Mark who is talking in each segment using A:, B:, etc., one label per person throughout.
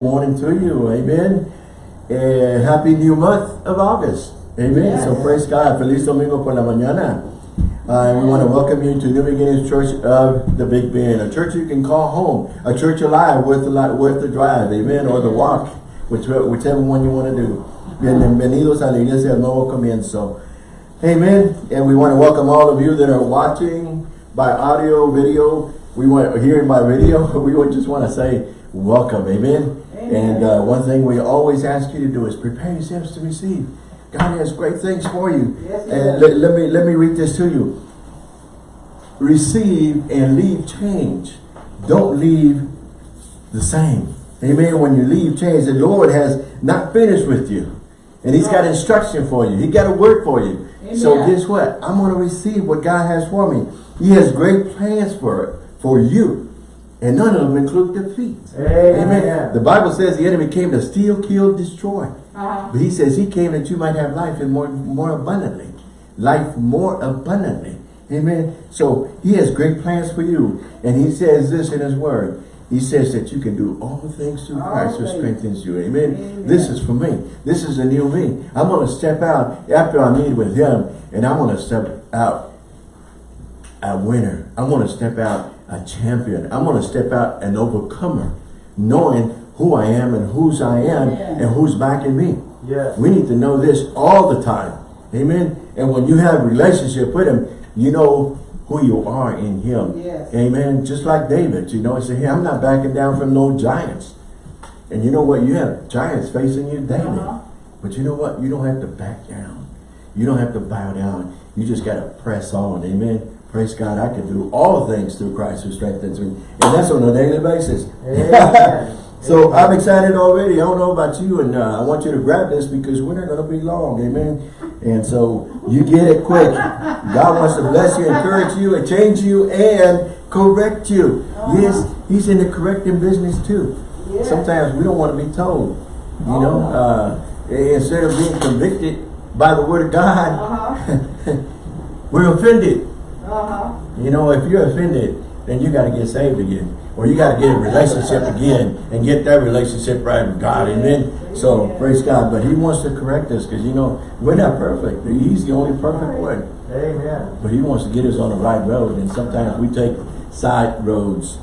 A: morning to you. Amen. Uh, happy new month of August. Amen. Yes. So praise God. Feliz domingo por la mañana. Uh, we want to welcome you to New Beginnings Church of the Big Bend, a church you can call home, a church alive worth the, worth the drive, amen, or the walk, whichever, whichever one you want to do. Bienvenidos a la Iglesia del Nuevo Comienzo. Amen. And we want to welcome all of you that are watching by audio, video. We want hearing by video. We would just want to say welcome. Amen. And uh, one thing we always ask you to do is prepare yourselves to receive. God has great things for you. Yes, and let, let, me let me read this to you. Receive and leave change. Don't leave the same. Amen. When you leave change, the Lord has not finished with you. And he's got instruction for you. He got a word for you. Amen. So guess what? I'm going to receive what God has for me. He has great plans for it, for you. And none of them include defeat. Amen. Amen. The Bible says the enemy came to steal, kill, destroy. Uh -huh. But he says he came that you might have life and more, more abundantly. Life more abundantly. Amen. So he has great plans for you. And he says this in his word. He says that you can do all things through Christ who strengthens you. Amen. Amen. This is for me. This is a new me. I'm going to step out after I meet with him and I'm going to step out a winner. I'm going to step out a champion. I'm going to step out an overcomer, knowing who I am and whose I am yeah. and who's backing me. Yes. We need to know this all the time. Amen. And when you have a relationship with him, you know who you are in him. Yes. Amen. Just like David, you know, he said, hey, I'm not backing down from no giants. And you know what? You have giants facing you daily. Uh -huh. But you know what? You don't have to back down. You don't have to bow down. You just got to press on. Amen. Praise God, I can do all things through Christ who strengthens me. And that's on a daily basis. so I'm excited already. I don't know about you, and uh, I want you to grab this because we're not going to be long. Amen. And so you get it quick. God wants to bless you, encourage you, and change you, and correct you. Yes, he's in the correcting business too. Sometimes we don't want to be told. You oh. know, uh, instead of being convicted by the word of God, uh we're offended. -huh. You know, if you're offended, then you got to get saved again. Or you got to get a relationship again and get that relationship right with God. Amen. So, praise God. But he wants to correct us because, you know, we're not perfect. He's the only perfect one. Amen. But he wants to get us on the right road. And sometimes we take side roads.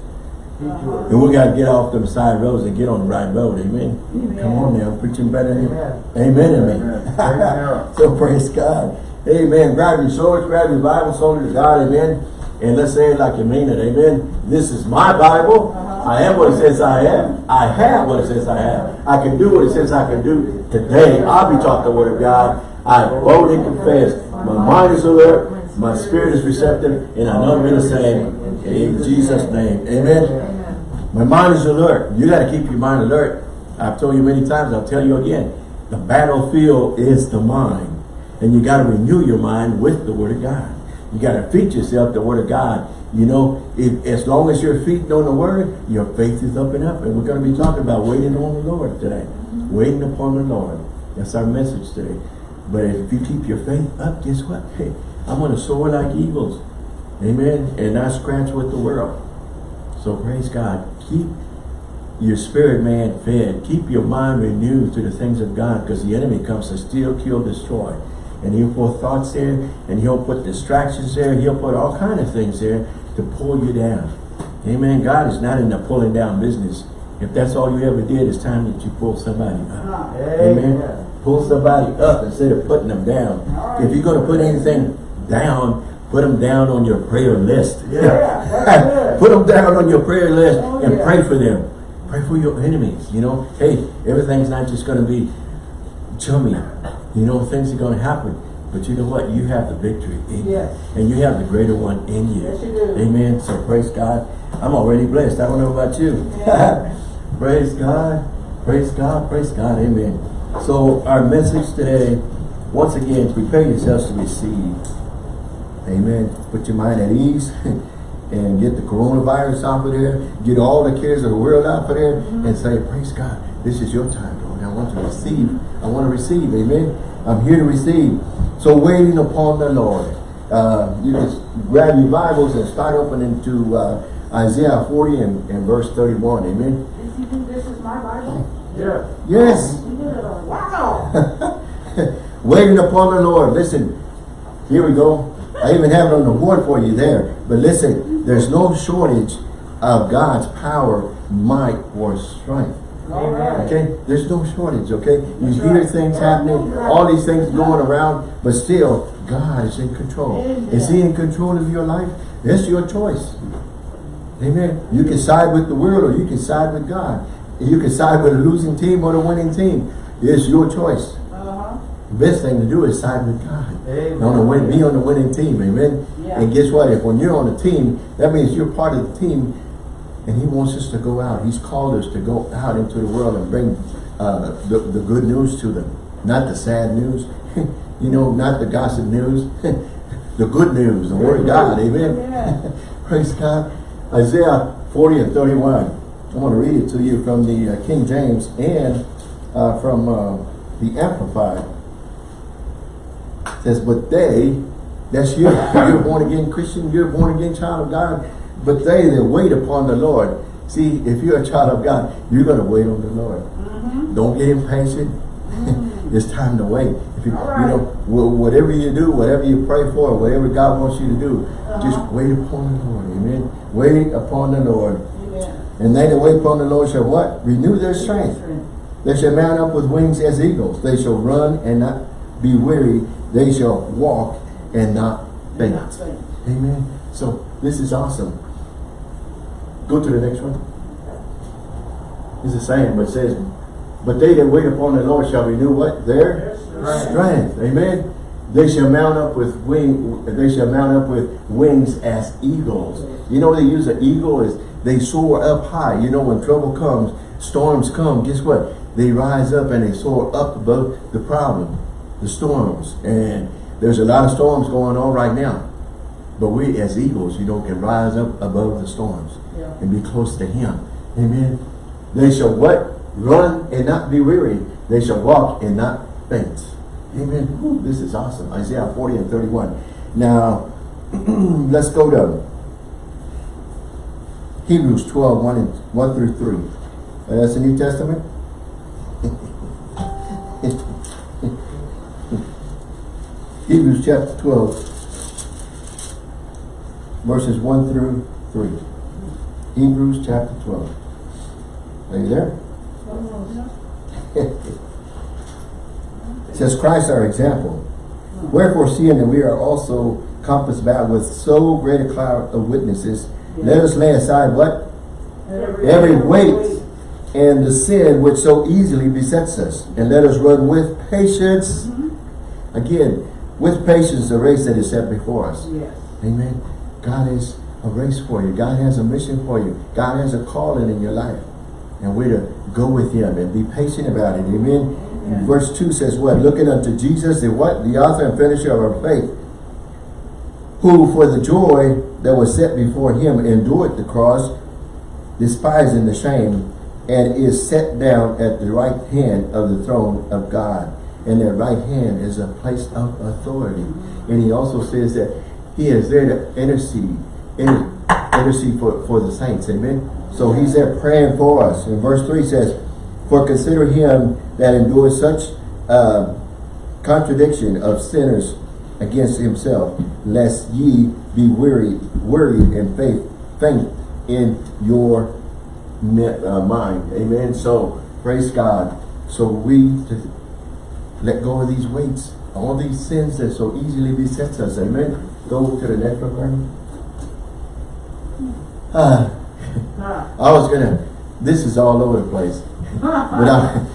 A: And we got to get off them side roads and get on the right road. Amen. Amen. Come on now. Preaching better than you. Amen. Amen. so praise God. Amen. Grab your swords, grab your Bible, soldiers of God, amen. And let's say it like you mean it, amen. This is my Bible. Uh-huh. I am what it says I am. I have what it says I have. I can do what it says I can do. Today, I'll be taught the word of God. I boldly confess. My mind is alert. My spirit is receptive. And I know I'm in the same. In Jesus' name. Amen. My mind is alert. You got to keep your mind alert. I've told you many times. I'll tell you again. The battlefield is the mind. And you got to renew your mind with the Word of God. You got to feed yourself the Word of God. You know, if, as long as you're feeding on the Word, your faith is up and up. And we're going to be talking about waiting on the Lord today. Waiting upon the Lord. That's our message today. But if you keep your faith up, guess what? Hey, I'm going to soar like eagles. Amen. And not scratch with the world. So praise God. Keep your spirit man fed. Keep your mind renewed to the things of God because the enemy comes to steal, kill, destroy and he'll put thoughts there, and he'll put distractions there, he'll put all kind of things there to pull you down. Amen. God is not in the pulling down business. If that's all you ever did, it's time that you pull somebody up. Amen. Amen. Pull somebody up instead of putting them down. Right. If you're going to put anything down, put them down on your prayer list. Yeah. put them down on your prayer list oh, and yeah. pray for them. Pray for your enemies. You know, hey, everything's not just going to be chummy. You know, things are going to happen. But you know what? You have the victory in yes. you. And you have the greater one in you. Yes, you do. Amen. So praise God. I'm already blessed. I don't know about you. Yeah. praise God. Praise God. Praise God. Amen. So our message today, once again, prepare yourselves to receive. Amen. Put your mind at ease and get the coronavirus off of there. Get all the cares of the world out of there mm -hmm. and say, praise God. This is your time, want to receive. I want to receive. Amen. I'm here to receive. So waiting upon the Lord. Uh, you can grab your Bibles and start opening to uh, Isaiah 40 and, and verse 31. Amen.
B: This is my Bible? Yes.
A: Yes.
C: You did it already.
B: Wow.
A: Waiting upon the Lord. Listen, here we go. I even have it on the board for you there. But listen, there's no shortage of God's power, might, or strength. Okay? There's no shortage, okay? You
C: That's
A: hear
C: right.
A: things happening, all these things going around, but still, God is in control.
C: Amen.
A: Is He in control of your life? That's your choice. Amen. You can side with the world or you can side with God. You can side with a losing team or the winning team. It's your choice.
C: Uh-huh.
A: The best thing to do is side with God.
B: Amen.
A: On the win, be on the winning team, amen.
C: Yeah.
A: And guess what? If when you're on the team, that means you're part of the team, and He wants us to go out. He's called us to go out into the world and bring uh, the the good news to them, not the sad news. you know, not the gossip news. the good news, the Word of God, amen.
C: Yeah.
A: Praise God. Isaiah 40 and 31. I want to read it to you from the uh, King James and uh, from uh, the Amplified. It says, but they, that's you, you're a born again Christian, you're a born again child of God, but they that wait upon the Lord. See, if you're a child of God, you're going to wait on the Lord.
C: Mm-hmm.
A: Don't get impatient. it's time to wait. If you,
C: All
A: you know, whatever you do, whatever you pray for, whatever God wants you to do, just
C: Uh-huh.
A: wait upon the Lord. Amen. Wait upon the Lord.
C: Amen.
A: And they that wait upon the Lord shall what? Renew their strength. They shall mount up with wings as eagles. They shall run and not be weary. They shall walk and. Not faint. Amen. So this is awesome. Go to the next one. It's the same, but it says, But they that wait upon the Lord shall renew what? Their
B: Right.
A: strength. Amen. They shall mount up with wing. They shall mount up with wings as eagles. You know they use an eagle is they soar up high. You know when trouble comes, storms come. Guess what? They rise up and they soar up above the problem, the storms. And there's a lot of storms going on right now. But we as eagles, you know, can rise up above the storms. And be close to him. Amen. They shall what? Run and not be weary. They shall walk and not faint. Amen. Whew, this is awesome. Isaiah 40 and 31. Now, let's go to Hebrews 12, 1, and, 1 through 3. Uh, that's the New Testament. Hebrews chapter 12, verses 1 through 3. Hebrews chapter 12. Are you there? It says Christ our example. Wherefore seeing that we are also compassed about with so great a cloud of witnesses, let us lay aside what? Every weight and the sin which so easily besets us. And let us run with patience. Mm-hmm. Again, with patience the race that is set before us.
C: Yes.
A: Amen. God is a race for you. God has a mission for you. God has a calling in your life. And we're to go with him and be patient about it. Amen.
C: Amen.
A: Verse 2 says what? Looking unto Jesus, the what? The author and finisher of our faith. Who for the joy that was set before him endured the cross, despising the shame, and is set down at the right hand of the throne of God. And that right hand is a place of authority. And he also says that he is there to intercede, inter intercede for, for the saints. Amen. So he's there praying for us. And verse 3 says, For consider him that endures such uh, contradiction of sinners against himself, lest ye be weary, wearied in faith, faint in your uh, mind. Amen. So praise God. So we let go of these weights, all these sins that so easily besets us. Amen. Go to the next one. Bernie. I was gonna. This is all over the place. But I,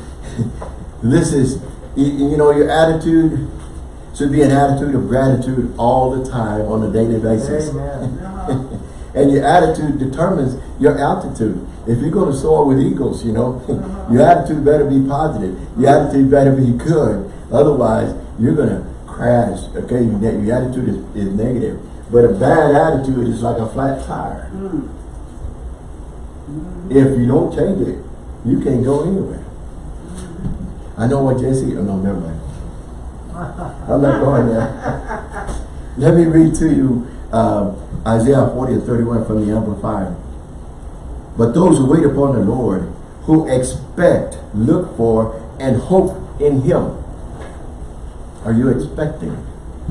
A: this is, you, you know, your attitude should be an attitude of gratitude all the time on a daily basis.
B: Amen.
C: Uh-huh.
A: and your attitude determines your altitude. If you're going to soar with eagles, you know, your attitude better be positive. Your attitude better be good. Otherwise, you're going to crash. Okay, your, your attitude is, is negative. But a bad attitude is like a flat tire.
C: Mm.
A: If you don't change it, you can't go anywhere. I know what Jesse, oh no, never mind. I'm not going there. Let me read to you um, Isaiah 40 and 31 from the Amplified. But those who wait upon the Lord, who expect, look for, and hope in him. Are you expecting?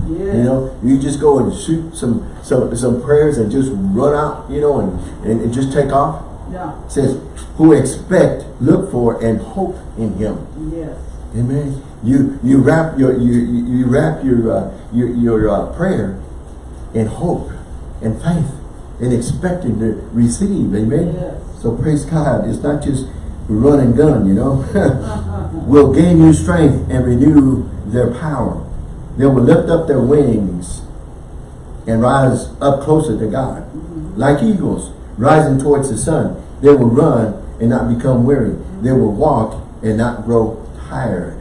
C: Yes.
A: You know, you just go and shoot some some some prayers and just run out, you know, and, and, and just take off.
C: Yeah.
A: It says, who expect, look for, and hope in him.
C: Yes.
A: Amen. You you wrap your you you wrap your uh, your your uh, prayer in hope and faith and expecting to receive. Amen.
C: Yes.
A: So praise God. It's not just run and gun. You know, will gain you strength and renew their power. They will lift up their wings and rise up closer to God, mm-hmm. like eagles rising towards the sun. They will run and not become weary. They will walk and not grow tired.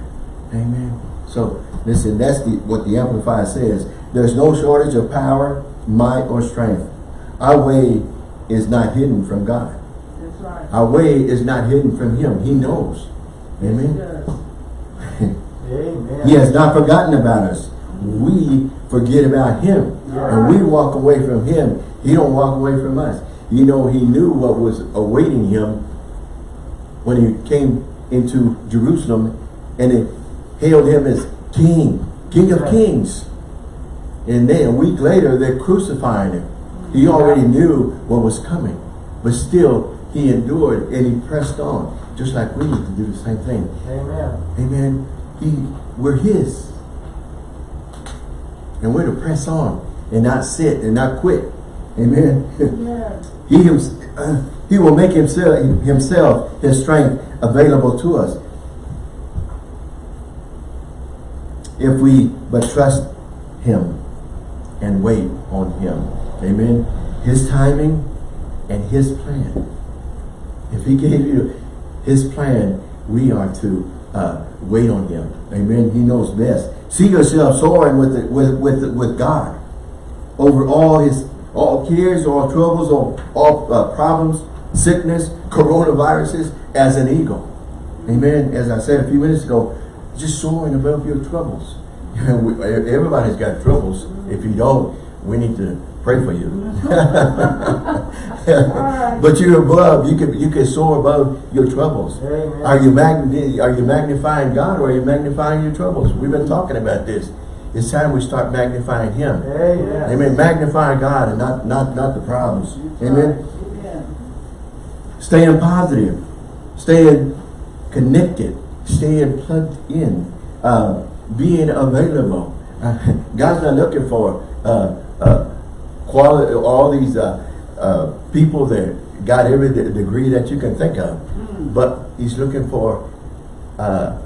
A: Amen. So listen, that's the what the Amplified says. There's no shortage of power, might, or strength. Our way is not hidden from God.
C: That's right.
A: Our way is not hidden from Him. He knows. Amen.
C: Yes.
A: He has not forgotten about us. We forget about Him. And we walk away from Him. He don't walk away from us. You know, He knew what was awaiting Him when He came into Jerusalem and they hailed Him as King, King of Kings. And then a week later, they're crucifying Him. He already knew what was coming. But still, He endured and He pressed on. Just like we need to do the same thing.
B: Amen.
A: Amen. He, we're His. And we're to press on and not sit and not quit. Amen.
C: Yes.
A: he, hims- uh, he will make himself, himself, his strength available to us. If we but trust him and wait on him. Amen. His timing and his plan. If he gave you his plan, we are to uh, wait on him. Amen. He knows best. See yourself soaring with, the, with, with, with God over all his all cares, all troubles, all, all uh, problems, sickness, coronaviruses as an eagle. Amen. As I said a few minutes ago, just soaring above your troubles. Everybody's got troubles. If you don't, we need to pray for you. but you're above. You can you can soar above your troubles.
B: Amen.
A: Are you magni Are you magnifying God or are you magnifying your troubles? We've been talking about this. It's time we start magnifying Him.
B: Amen.
A: Amen. Magnify God and not not not the problems. Amen.
C: Amen.
A: Staying positive, staying connected, staying plugged in, uh, being available. Uh, God's not looking for uh, uh, quality. All these uh, uh, people that got every de- degree that you can think of, but He's looking for uh,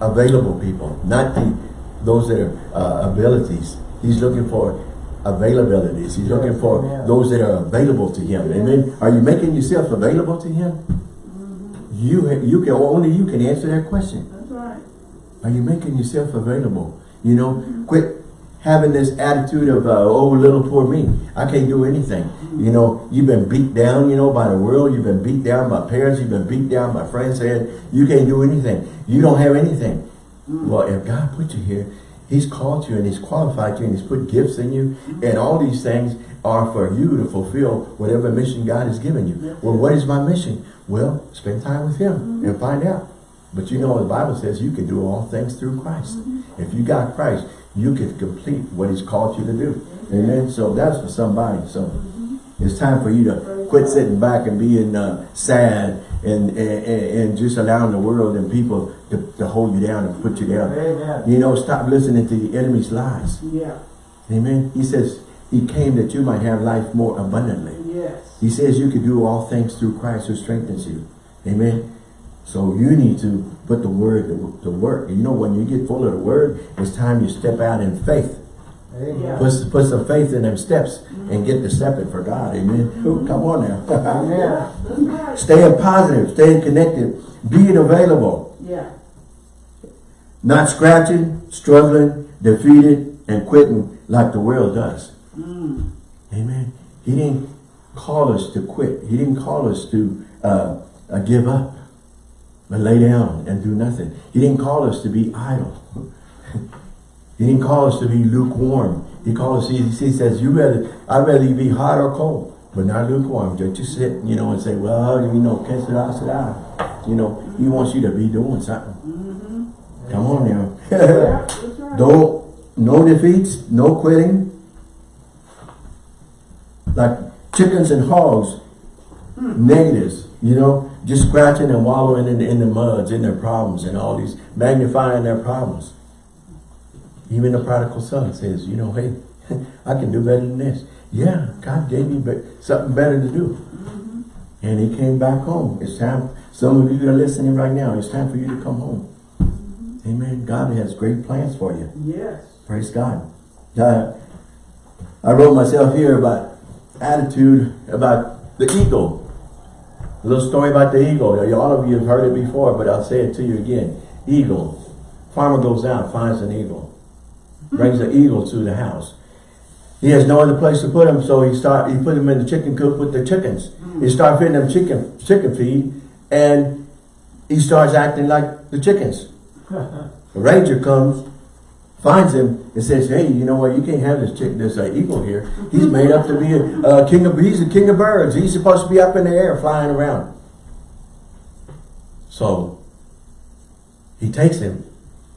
A: available people, not the those that are uh, abilities. He's looking for availabilities. He's looking for
B: Amen.
A: those that are available to Him. Amen. Are you making yourself available to Him? You you can only you can answer that question.
C: That's right.
A: Are you making yourself available? You know, quit having this attitude of, uh, oh, little poor me. I can't do anything. You know, you've been beat down, you know, by the world. You've been beat down by parents. You've been beat down by friends saying, you can't do anything. You don't have anything. Mm. Well, if God put you here, He's called you and He's qualified you and He's put gifts in you. And all these things are for you to fulfill whatever mission God has given you. Well, what is my mission? Well, spend time with Him mm-hmm. and find out. But you know, the Bible says you can do all things through Christ. Mm-hmm. If you got Christ, you can complete what He's called you to do. Amen. So that's for somebody. So it's time for you to quit sitting back and being uh, sad and, and and just allowing the world and people to, to hold you down and put you down.
B: Amen.
A: You know, stop listening to the enemy's lies.
C: Yeah.
A: Amen. He says he came that you might have life more abundantly.
C: Yes.
A: He says you can do all things through Christ who strengthens you. Amen. So you need to put the word to, to work. You know, when you get full of the word, it's time you step out in faith.
B: Amen.
A: Put, put some faith in them steps and get to stepping for God. Amen. Ooh, come on now.
B: Amen.
C: That's
A: staying positive, staying connected, being available,
C: Yeah.
A: not scratching, struggling, defeated, and quitting like the world does.
C: Mm.
A: Amen. He didn't call us to quit. He didn't call us to uh, uh, give up and lay down and do nothing. He didn't call us to be idle. he didn't call us to be lukewarm. He called us, he, he says, you rather, I'd rather you be hot or cold, but not lukewarm. Just, just sit, you know, and say, well, you know, que sera, sera. You know, he wants you to be doing something.
C: Mm-hmm.
A: Come on now.
C: Yeah, right.
A: Don't, no defeats, no quitting. Like chickens and hogs, negatives, you know, just scratching and wallowing in the, in the muds, in their problems and all these, magnifying their problems. Even the prodigal son says, you know, hey, I can do better than this. Yeah, God gave me be something better to do. And he came back home. It's time, some of you that are listening right now, it's time for you to come home. Amen. God has great plans for you.
C: Yes.
A: Praise God. Uh, I wrote myself here about attitude about the eagle. A little story about the eagle. All of you have heard it before, but I'll say it to you again. Eagle. Farmer goes out, finds an eagle. Brings the eagle to the house. He has no other place to put him, so he start he put him in the chicken coop with the chickens. He mm. start feeding them chicken chicken feed, and he starts acting like the chickens. The ranger comes, finds him, and says, "Hey, you know what? You can't have this chick, this uh, eagle here. He's made up to be a, uh, king of. He's a king of birds. He's supposed to be up in the air, flying around." So he takes him,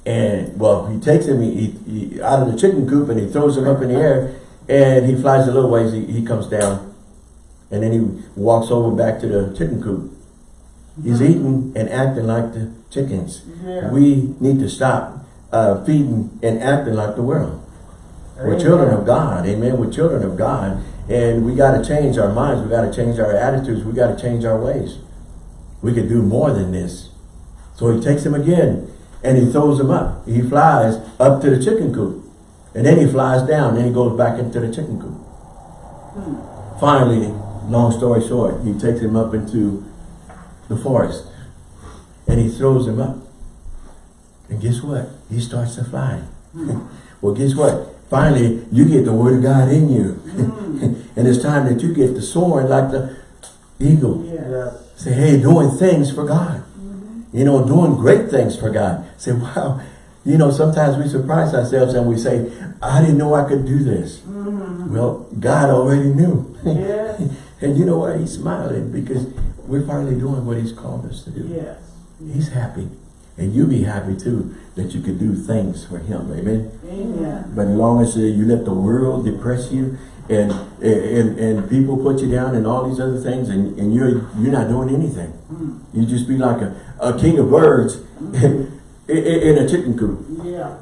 A: and well, he takes him he, he, he- out of the chicken coop, and he throws him up in the air, and he flies a little ways. He, he comes down, and then he walks over back to the chicken coop. He's eating and acting like the chickens.
C: Yeah.
A: We need to stop uh, feeding and acting like the world. We're children of God, amen. We're children of God, and we got to change our minds. We got to change our attitudes. We got to change our ways. We could do more than this. So he takes him again, and he throws him up. He flies up to the chicken coop, and then he flies down. Then he goes back into the chicken coop. Finally, long story short, he takes him up into the forest, and he throws him up. And guess what? He starts to fly. Hmm. well, guess what? Finally, you get the word of God in you. Hmm. and it's time that you get to soaring like the eagle.
C: Yes.
B: Yes.
A: Say, hey, doing things for God. Mm-hmm. You know, doing great things for God. Say, wow. You know, sometimes we surprise ourselves and we say, I didn't know I could do this. Mm-hmm. Well, God already knew.
C: Yes.
A: and you know what? He's smiling because we're finally doing what he's called us to do.
C: Yes.
A: He's happy. And you be happy too that you could do things for him. Amen.
C: Amen.
A: But as long as uh, you let the world depress you and and and people put you down and all these other things and, and you're you're not doing anything. You just be like a, a king of birds in, in a chicken coop.
C: Yeah.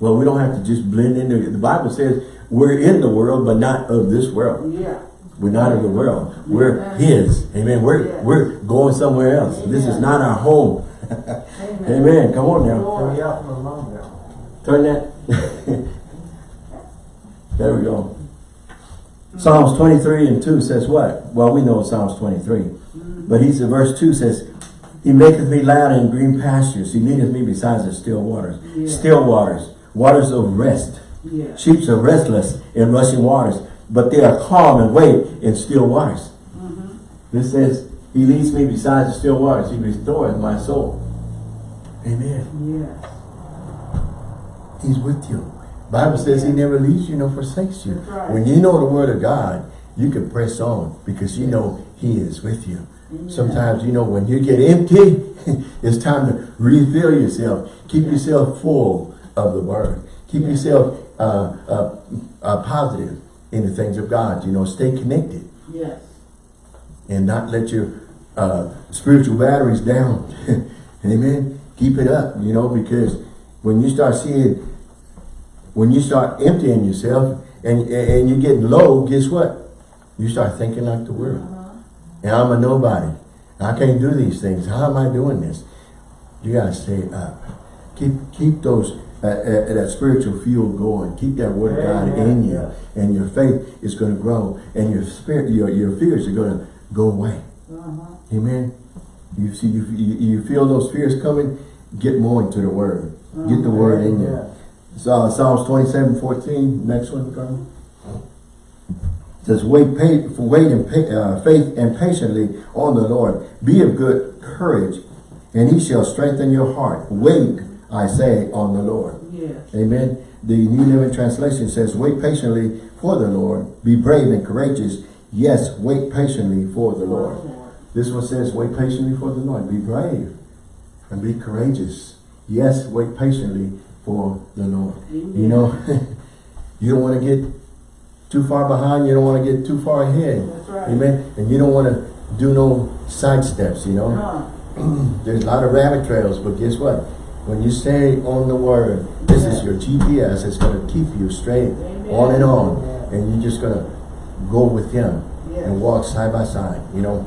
A: Well, we don't have to just blend into it. The Bible says we're in the world, but not of this world.
C: Yeah.
A: We're not of the world. We're. His. Amen. We're
C: Yes.
A: we're going somewhere else. This is not our home.
C: Amen.
A: Amen. Come on now.
B: Turn me out from among them.
A: Turn that. there we go. Psalms 23 and 2 says what? Well, we know Psalms 23. Mm-hmm. But he said, verse 2 says, He maketh me lie in green pastures. He leadeth me beside the still waters.
C: Yeah.
A: Still waters. Waters of rest.
C: Yes.
A: Sheep are restless in rushing waters, but they are calm and wait in still waters. Mm-hmm. This says, He leads me beside the still waters. He restoreth my soul. Amen.
C: Yes.
A: He's with you. Bible says he never leaves you nor forsakes you.
C: Right.
A: When you know the word of God, you can press on because you know he is with you. Sometimes, you know, when you get empty, it's time to refill yourself. Keep yourself full of the word. Keep yourself uh, uh, uh, positive in the things of God. You know, stay connected
C: Yes.
A: and not let your uh, spiritual batteries down. Amen. Keep it up, you know, because when you start seeing, when you start emptying yourself and, and you're getting low, guess what? You start thinking like the world. And I'm a nobody. I can't do these things. How am I doing this? You gotta stay up. Keep keep those uh, uh, that spiritual fuel going. Keep that word of God in you, and your faith is going to grow, and your spirit, your your fears are going to go away.
C: Uh-huh.
A: Amen. You see, you you feel those fears coming. Get more into the word. Get the word in you. So Psalms 27, 14. Next one, Carmen. says, wait, pa wait in uh, faith and patiently on the Lord. Be of good courage, and he shall strengthen your heart. Wait, I say, on the Lord. Amen. The New Living Translation says, wait patiently for the Lord. Be brave and courageous. Yes, wait patiently for the Lord. This one says, wait patiently for the Lord. Be brave and be courageous. Yes, wait patiently for the Lord. You know, you don't want to get too far behind. You don't want to get too far ahead.
C: That's right.
A: Amen. And you don't want to do no side steps, you know.
C: Huh.
A: There's a lot of rabbit trails, but guess what? When you stay on the word, this is your GPS. It's going to keep you straight
C: Amen.
A: on and on.
B: Yeah.
A: And you're just going to go with him and walk side by side, you know.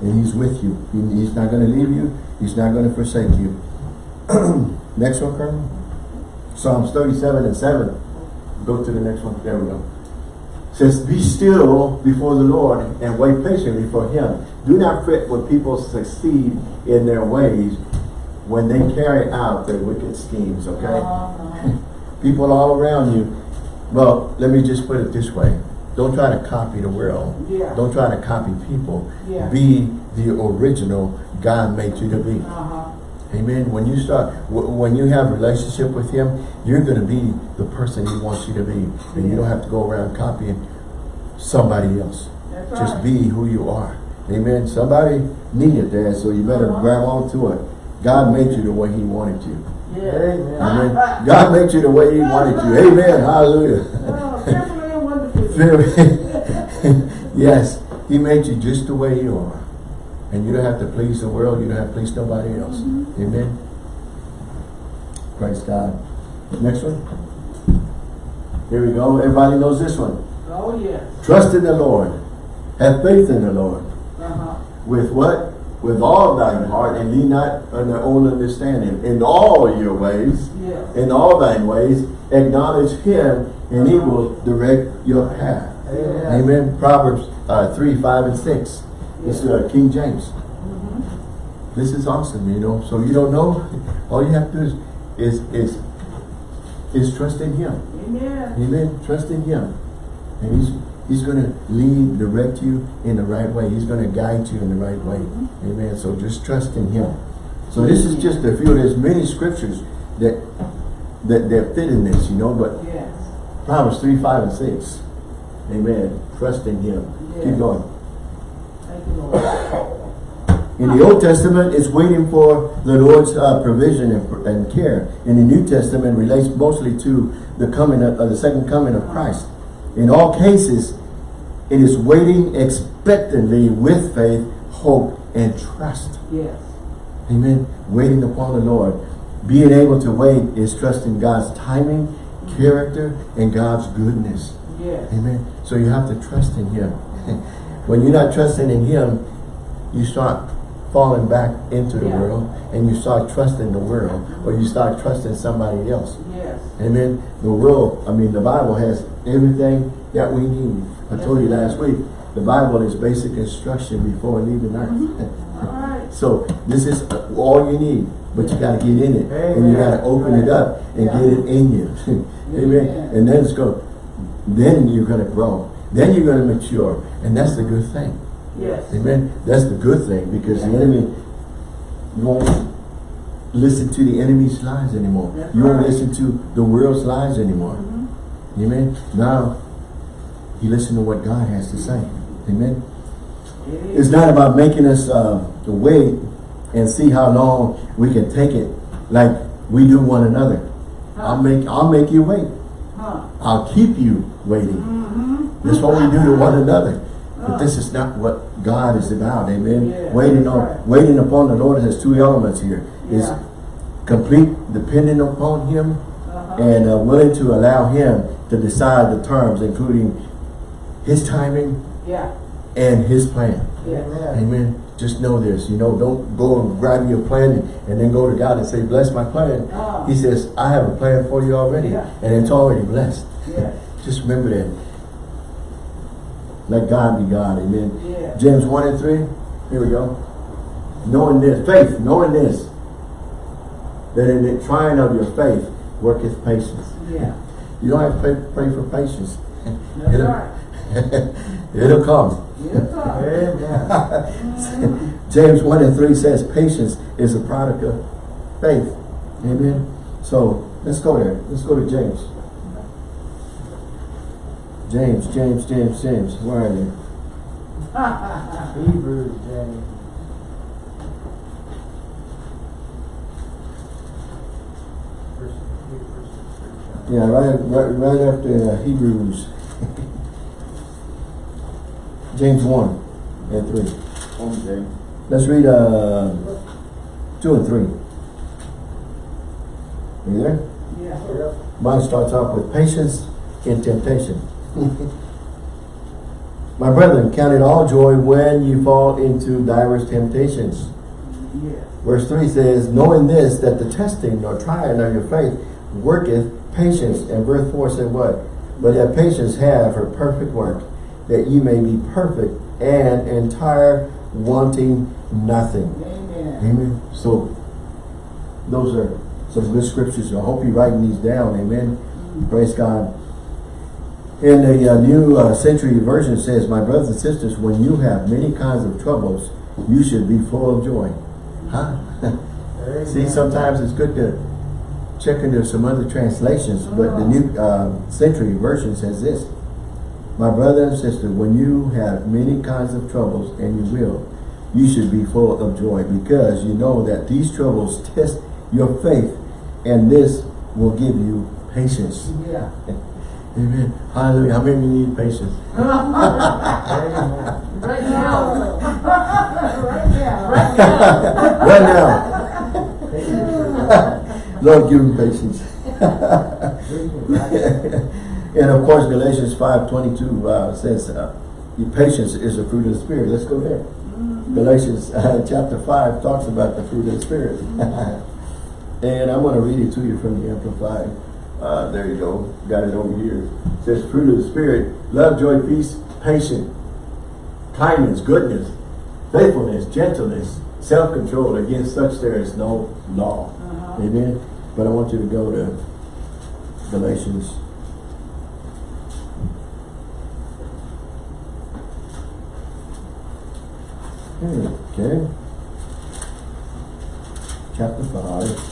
A: And he's with you. He- he's not going to leave you. He's not going to forsake you. next one, Colonel. Psalms 37 and 7. Go to the next one. There we go. Says, be still before the Lord and wait patiently for him. Do not fret when people succeed in their ways when they carry out their wicked schemes, okay?
C: Uh-huh.
A: People all around you. Well, let me just put it this way. Don't try to copy the world.
C: Yeah.
A: Don't try to copy people.
C: Yeah.
A: Be the original God made you to be.
C: Uh-huh.
A: Amen. When you start, w- when you have a relationship with Him, you're going to be the person He wants you to be, and you don't have to go around copying somebody else.
C: That's
A: Just
C: right.
A: be who you are. Amen. Somebody needed that, so you better
C: Uh-huh.
A: grab onto it. God made you the way He wanted you.
C: Yes.
B: Amen.
A: Amen. God made you the way He wanted you. Amen. Hallelujah.
C: Carefully and wonderfully.
A: Very- yes, He made you just the way you are. And you don't have to please the world. You don't have to please nobody else. Amen. Praise God. Next one. Here we go. Everybody knows this one.
C: Oh, yes.
A: Trust in the Lord. Have faith in the Lord.
C: Uh-huh.
A: With what? With all thine heart and lean not on their own understanding. In all your ways,
C: Yes.
A: in all thine ways, acknowledge him and he will direct your path.
B: Amen.
A: Amen. Proverbs uh, 3, 5, and 6. This is uh, King James.
C: Mm-hmm.
A: This is awesome, you know. So you don't know, all you have to do is is is, is trust in him.
C: Amen.
A: Amen. Trust in him. And he's he's gonna lead, direct you in the right way. He's gonna guide you in the right way. Amen. So just trust in him. So this is just a few, there's many scriptures that that, that fit in this, you know, but
C: Yes.
A: Proverbs 3, 5, and 6. Amen. Trust in him.
C: Yeah.
A: Keep going.
C: Thank you, Lord.
A: In the Old Testament, it's waiting for the Lord's uh, provision and, and care. In the New Testament, relates mostly to the coming of, uh, the second coming of Christ. In all cases, it is waiting expectantly with faith, hope, and trust.
C: Yes.
A: Amen. Waiting upon the Lord. Being able to wait is trusting God's timing, character, and God's goodness.
C: Yes.
A: Amen. So you have to trust in Him. when you're not trusting in Him, you start falling back into the
C: Yeah.
A: world and you start trusting the world or you start trusting somebody else.
C: Yes.
A: Amen. The world, I mean, the Bible has everything that we need. I
C: Yes,
A: told you last week, the Bible is basic instruction before leaving earth.
C: Mm-hmm. All right.
A: So this is all you need, but you got to get in it, and you got to
B: Amen.
A: open it up and
C: Yeah.
A: get it in you. Amen.
C: Amen.
A: And then it's go. Then you're going to grow. Then you're going to mature, and that's the good thing.
C: Yes.
A: Amen. That's the good thing because the enemy won't listen to the enemy's lies anymore.
C: That's
A: you won't
C: right.
A: listen to the world's lies anymore.
C: Mhm.
A: Amen. Now you listen to what God has to say. Amen. It's not about making us uh, wait and see how long we can take it like we do one another. I'll make I'll make you wait.
C: Huh.
A: I'll keep you waiting.
C: Mm-hmm.
A: That's what we do to one another. But this is not what God is about. Amen.
C: Yeah,
A: waiting on
C: right.
A: waiting upon the Lord has two elements here. Is
C: Yeah.
A: complete dependent upon Him
C: Uh-huh.
A: and uh, willing to allow Him to decide the terms, including His timing
C: Yeah.
A: and His plan.
C: Yes.
B: Amen.
A: Just know this, you know, don't go and grab your plan and, and then go to God and say, bless my plan.
C: Ah.
A: He says, I have a plan for you already.
C: Yeah.
A: And it's already blessed.
C: Yes.
A: Just remember that. Let God be God. Amen.
C: Yeah.
A: James 1 and 3. Here we go. Knowing this, faith, knowing this, that in the trying of your faith worketh patience.
C: Yeah.
A: You don't have to pray, pray for patience.
C: That's
A: It'll-
C: right.
A: It'll come.
B: Amen.
A: James 1 and 3 says patience is a product of faith. Amen. So let's go there. Let's go to James. James, James, James, James. Where are you?
B: Hebrews, James.
A: Yeah, right, right, right after uh, Hebrews. James 1 and 3.
B: Home James.
A: Let's read uh, 2 and 3. Are you there?
C: Yeah.
A: Mine starts off with patience in temptation. My brethren, count it all joy when you fall into diverse temptations.
C: Yeah.
A: Verse 3 says, Knowing this, that the testing or trying of your faith worketh patience. And verse 4 said what? But that patience have her perfect work, that you may be perfect and entire, wanting nothing.
C: Amen.
A: Amen. So, those are some good scriptures. I hope you're writing these down. Amen. Praise God. In the uh, New uh, Century Version says, My brothers and sisters, when you have many kinds of troubles, you should be full of joy. Huh? See, sometimes it's good to check into some other translations, but the New uh, Century Version says this. My brother and sister, when you have many kinds of troubles, and you will, you should be full of joy because you know that these troubles test your faith and this will give you patience.
C: Yeah.
A: Amen. Hallelujah. How many need patience?
C: Right now. Right now. Right now.
A: right now. Lord, give me patience. And of course, Galatians 5.22 uh, says, uh, patience is a fruit of the Spirit. Let's go there. Galatians uh, chapter 5 talks about the fruit of the Spirit. and I'm going to read it to you from the Amplified. Uh, there you go. Got it over here. It says, fruit of the Spirit, love, joy, peace, patience, kindness, goodness, faithfulness, gentleness, self-control. Against such there is no law.
C: Uh-huh.
A: Amen. But I want you to go to Galatians. Okay. Chapter 5.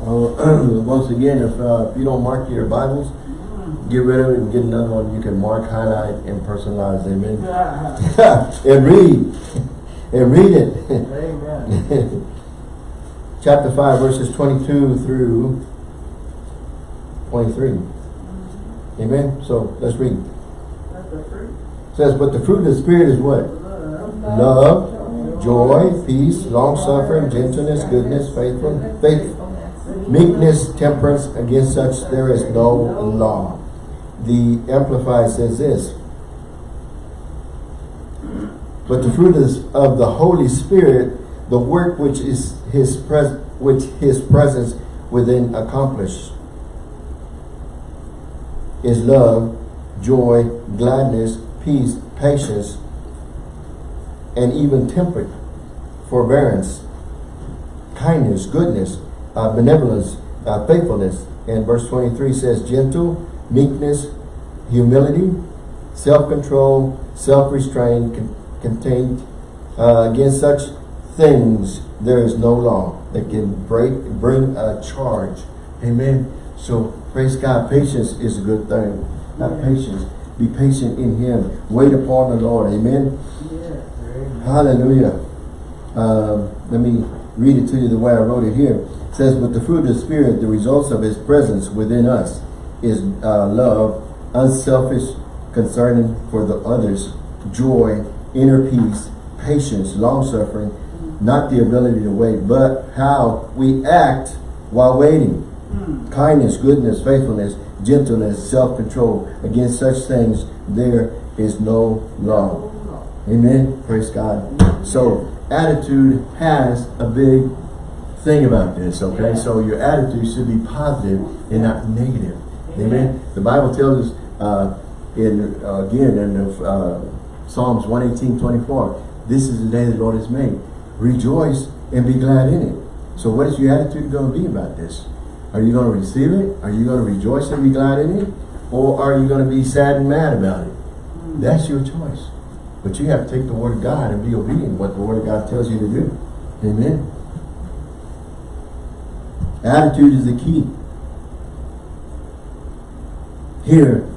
A: Uh, once again, if, uh, if you don't mark your Bibles, get rid of it and get another one. You can mark, highlight, and personalize. Amen. And read. And read it.
B: Amen.
A: Chapter 5, verses 22 through 23. Amen. So let's read.
C: That's the fruit.
A: It says, But the fruit of the Spirit is what?
C: Love.
A: Love, joy, peace, long-suffering, gentleness, goodness, faithful, faith, meekness, temperance. Against such there is no law. The Amplified says this. But the fruit is of the Holy Spirit, the work which is his pres which his presence within accomplished is love, joy, gladness, peace, patience, and even temperate, forbearance, kindness, goodness, uh, benevolence, uh, faithfulness. And verse 23 says gentle, meekness, humility, self-control, self-restraint, con contained. Uh, against such things there is no law that can break bring a charge. Amen. So praise God. Patience is a good thing. Not
C: Yeah.
A: patience. Be patient in Him. Wait upon the Lord. Amen.
B: Amen.
A: Hallelujah. Um, let me read it to you the way I wrote it here. It says, But the fruit of the Spirit, the results of His presence within us, is uh, love, unselfish, concerning for the others, joy, inner peace, patience, long-suffering, not the ability to wait, but how we act while waiting. Kindness, goodness, faithfulness, gentleness, self-control. Against such things there is no law. Amen. Praise God. So attitude has a big thing about this, okay?
C: Yeah.
A: So your attitude should be positive and not negative. Amen. The Bible tells us uh, in uh, again in the, uh, Psalms 118, 24, this is the day the Lord has made. Rejoice and be glad in it. So what is your attitude going to be about this? Are you going to receive it? Are you going to rejoice and be glad in it? Or are you going to be sad and mad about it? That's your choice. But you have to take the word of God and be obedient what the word of God tells you to do. Amen. Attitude is the key. Here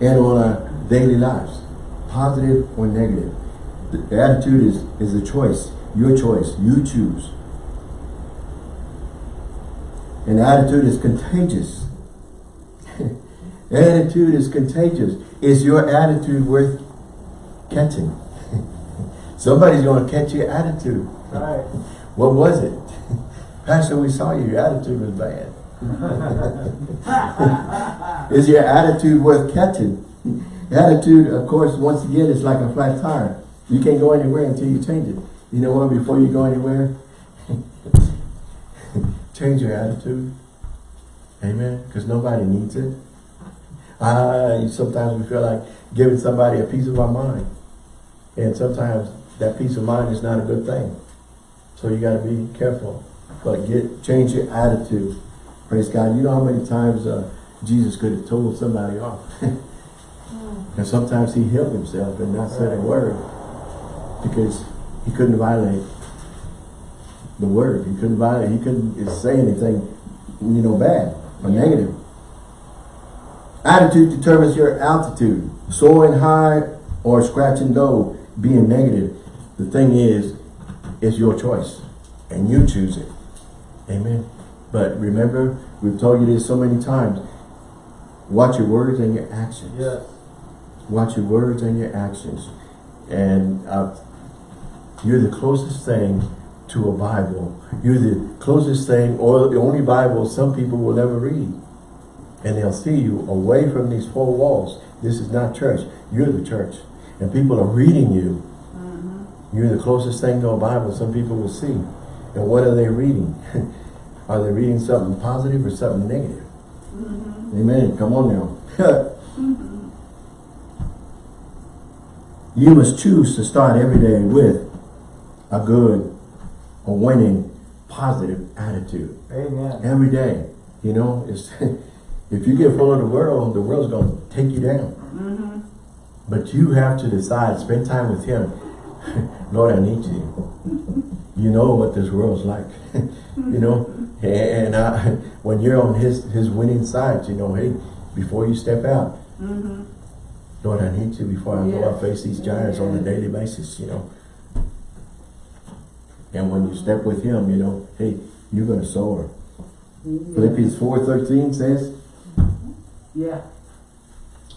A: and on our daily lives. Positive or negative. The attitude is, is a choice. Your choice. You choose. And attitude is contagious. attitude is contagious. Is your attitude worth catching? Somebody's going to catch your attitude.
B: Right.
A: What was it? Pastor, we saw you. Your attitude was bad. Is your attitude worth catching? Attitude, of course, once again, is like a flat tire. You can't go anywhere until you change it. You know what? Before you go anywhere, change your attitude. Amen. Because nobody needs it. Ah, sometimes we feel like giving somebody a piece of our mind. And sometimes that peace of mind is not a good thing. So you got to be careful. But get change your attitude. Praise God. You know how many times uh, Jesus could have told somebody off. and sometimes he healed himself and not said a word. Because he couldn't violate the word. He couldn't violate, he couldn't say anything, you know, bad or negative. Attitude determines your altitude. Soaring high or scratching low, being negative. The thing is, it's your choice. And you choose it. Amen. But remember, we've told you this so many times. Watch your words and your actions.
B: Yes.
A: Watch your words and your actions. And uh, you're the closest thing to a Bible. You're the closest thing, or the only Bible some people will ever read. And they'll see you away from these four walls. This is not church. You're the church. And people are reading you. Mm-hmm. You're the closest thing to a Bible some people will see. And what are they reading? are they reading something positive or something negative? Mm-hmm. Amen. Come on now. Mm-hmm. You must choose to start every day with a good, a winning, positive attitude.
B: Amen.
A: Every day. You know, it's if you get full of the world, the world's going to take you down. Mm-hmm. But you have to decide, spend time with Him. Lord, I need you. You know what this world's like. you know, and I, when you're on His His winning side, you know, hey, before you step out, mm-hmm. Lord, I need you before I go and face these giants on a daily basis, you know. And when you step with him, you know, hey, you're going to soar. Philippians 4.13 says,
C: Yeah.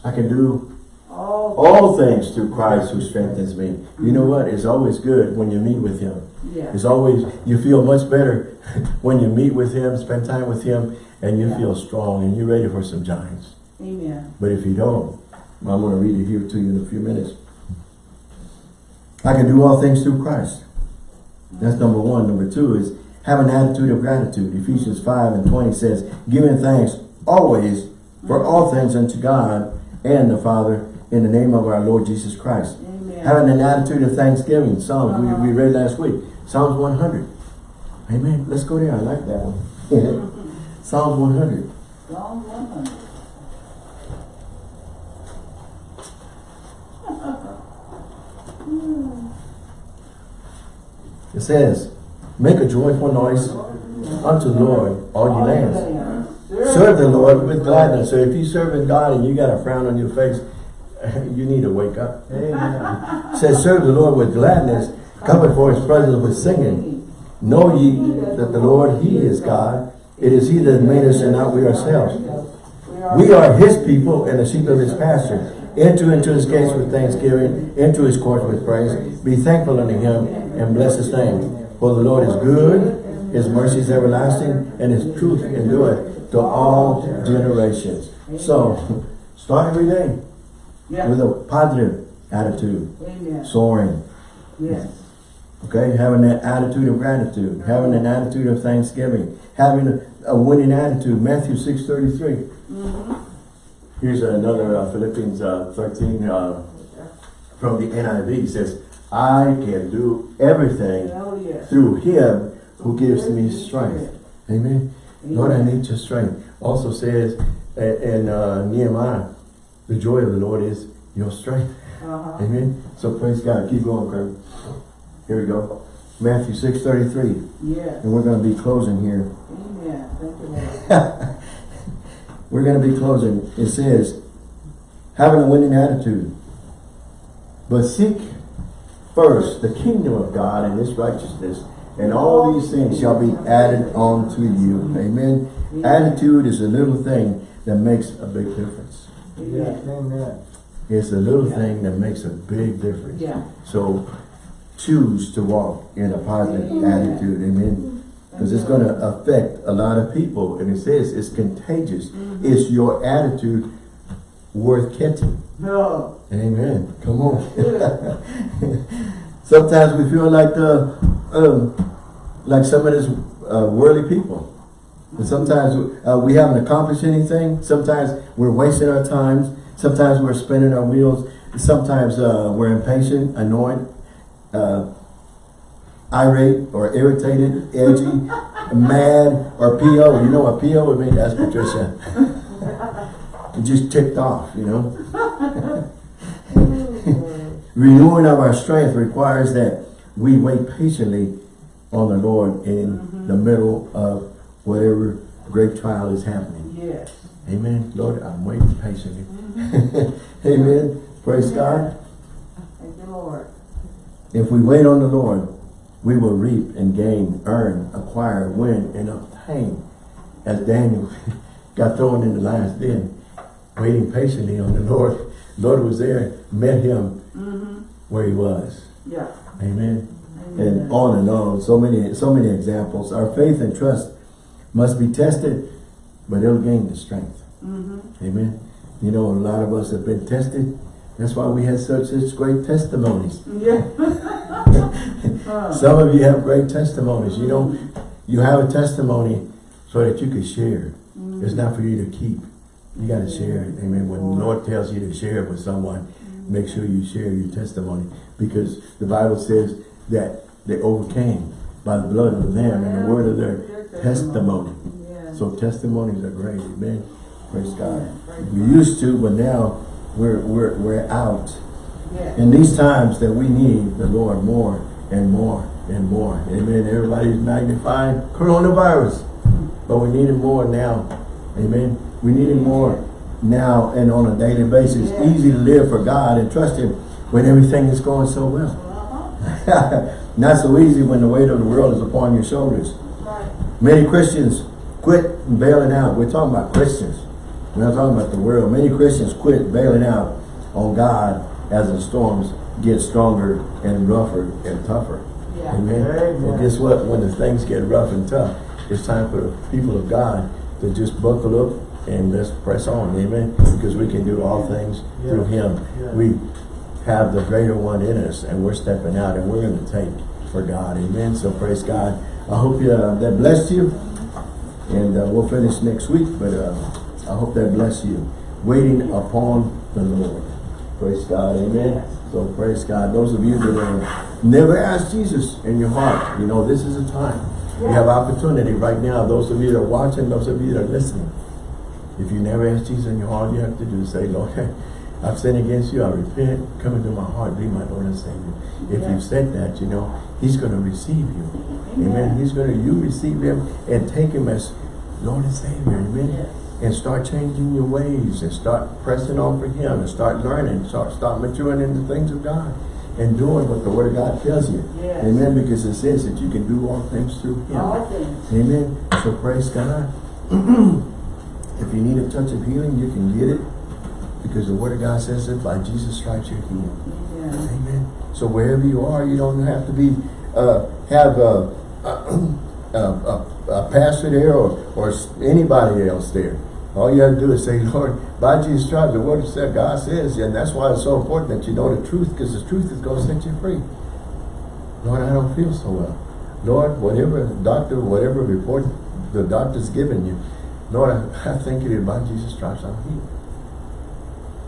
A: I can do
C: All.
A: all things through Christ who strengthens me. You know what? It's always good when you meet with him.
C: Yeah.
A: It's always, you feel much better when you meet with him, spend time with him, and you
C: Yeah.
A: feel strong and you're ready for some giants.
C: Amen.
A: But if you don't, I'm going to read it here to you in a few minutes. I can do all things through Christ. That's number one. Number two is have an attitude of gratitude. Ephesians 5 and 20 says, giving thanks always for all things unto God and the Father in the name of our Lord Jesus Christ.
C: Amen.
A: Having an attitude of thanksgiving. Psalms, we, we read last week. Psalms 100. Amen. Let's go there. I like that one. Psalms 100.
C: Psalm 100.
A: It says, make a joyful noise unto the Lord, all ye lands. Serve the Lord with gladness. So if you're serving God and you got a frown on your face, you need to wake up.
B: Amen.
A: It says, serve the Lord with gladness, come before his presence with singing. Know ye that the Lord, he is God. It is he that made us and not we ourselves. We are his people and the sheep of his pasture. Enter into his gates with thanksgiving, into his courts with praise. Be thankful unto him and bless his name. For the Lord is good, his mercy is everlasting, and his truth endureth to all generations. So, start every day
C: Yeah.
A: with a positive attitude,
C: Amen.
A: soaring.
C: Yes.
A: Okay, having that attitude of gratitude, having an attitude of thanksgiving, having a, a winning attitude. Matthew 6.33. Mm-hmm. Here's another uh, Philippians uh, 13 uh, from the NIV. It says, I can do everything
C: Oh,
A: through him who gives me strength. Amen. Lord, I need your strength. Also says in uh, Nehemiah, the joy of the Lord is your strength.
C: Uh-huh.
A: Amen. So praise God. Keep going, Kurt. Here we go. Matthew 6.33.
C: Yes.
A: And we're going to be closing here.
C: Amen. Thank you, Lord.
A: We're going to be closing. It says, having a winning attitude. But seek first the kingdom of God and his righteousness, and all these things shall be added on to you. Amen. Attitude is a little thing that makes a big difference.
B: Amen.
A: It's a little thing that makes a big difference.
C: Yeah.
A: So choose to walk in a positive attitude. Amen. Because it's going to affect a lot of people. And it says it's contagious. Is your attitude worth catching?
C: No.
A: Amen. Come on. Sometimes we feel like the, um, like some of these uh, worldly people. And sometimes uh, we haven't accomplished anything. Sometimes we're wasting our times. Sometimes we're spinning our wheels. Sometimes uh, we're impatient, annoyed, uh, irate, or irritated, edgy, mad, or PO. You know what PO would mean? That's Patricia. Just ticked off, you know. Renewing of our strength requires that we wait patiently on the Lord in mm-hmm. the middle of whatever great trial is happening.
C: Yes.
A: Amen. Lord, I'm waiting patiently. Mm-hmm. Amen. Praise God.
C: Thank you, Lord.
A: If we wait on the Lord, we will reap and gain, earn, acquire, win, and obtain. As Daniel got thrown in the lion's den, waiting patiently on the Lord. Lord was there, met him mm-hmm. where he was.
C: Yeah.
A: Amen.
C: Amen.
A: And on and on. So many, so many examples. Our faith and trust must be tested, but it'll gain the strength. Mm-hmm. Amen. You know, a lot of us have been tested. That's why we had such such great testimonies.
C: Yeah.
A: Some of you have great testimonies. You know, you have a testimony so that you can share. It's not for you to keep. You got to share it. Amen. When the Lord tells you to share it with someone, make sure you share your testimony. Because the Bible says that they overcame by the blood of the Lamb and the word of their testimony. So testimonies are great. Amen. Praise God. We used to, but now we're, we're, we're out. In these times that we need the Lord more and more and more. Amen. Everybody's magnifying coronavirus. But we need it more now. Amen. We need it more now and on a daily basis.
C: Yeah.
A: Easy to live for God and trust Him when everything is going so well. Not so easy when the weight of the world is upon your shoulders.
C: Right.
A: Many Christians quit bailing out. We're talking about Christians. We're not talking about the world. Many Christians quit bailing out on God as the storms get stronger and rougher and tougher.
C: Yeah.
A: Amen.
B: Amen.
A: And guess what? When the things get rough and tough, it's time for the people of God to just buckle up and let's press on. Amen. Because we can do all things through Him.
B: Yeah.
A: We have the greater one in us and we're stepping out and we're going to take for God. Amen. So praise God. I hope you, uh, that blessed you. And uh, we'll finish next week, but uh, I hope that bless you. Waiting upon the Lord. Praise God. Amen. So praise God. Those of you that have never asked Jesus in your heart, you know, this is a time. You have opportunity right now. Those of you that are watching, those of you that are listening. If you never asked Jesus in your heart, you have to do is say, Lord, I've sinned against you. I repent. Come into my heart. Be my Lord and Savior. If
C: Yeah.
A: you've said that, you know, He's going to receive you. Amen. He's going to, you receive Him and take Him as Lord and Savior. Amen.
C: Yes.
A: And start changing your ways and start pressing on for Him and start learning. Start, start maturing in the things of God and doing what the Word of God tells you.
C: Yes.
A: Amen. Because it says that you can do all things through Him.
C: All things.
A: Amen. So praise God. if you need a touch of healing, you can get it. Because the Word of God says that by Jesus' stripes you're healed.
C: Yeah.
A: Amen. So wherever you are, you don't have to be uh, have a, a, a, a pastor there or, or anybody else there. All you have to do is say, Lord, by Jesus' Christ, the Word said, God says, and that's why it's so important that you know the truth, because the truth is going to set you free. Lord, I don't feel so well. Lord, whatever doctor, whatever report the doctor's given you, Lord, I, I you it is by Jesus' Christ I'm healed.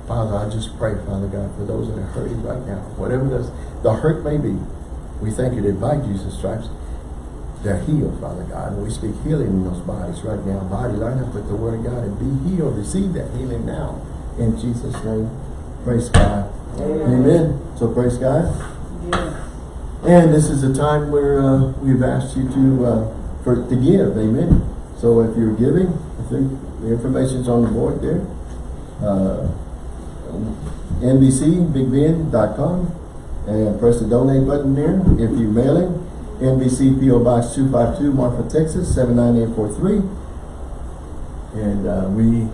A: Father, I just pray, Father God, for those that are hurting right now, whatever the, the hurt may be, we thank you that by Jesus' stripes, they're healed, Father God. And we speak healing in those bodies right now. Body line up with the word of God and be healed. Receive that healing now. In Jesus' name. Praise God.
C: Amen.
A: Amen. So praise God.
C: Yeah.
A: And this is a time where uh, we've asked you to uh, for to give, amen. So if you're giving, I think the information's on the board there. Uh, NBCBigBend.com and press the donate button there. If you're mailing, NBC PO Box 252, Marfa, Texas 79843. And uh, we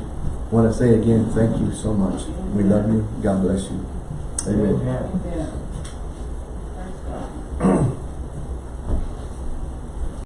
A: want to say again, thank you so much. We love you. God bless you.
B: Amen.
C: Amen.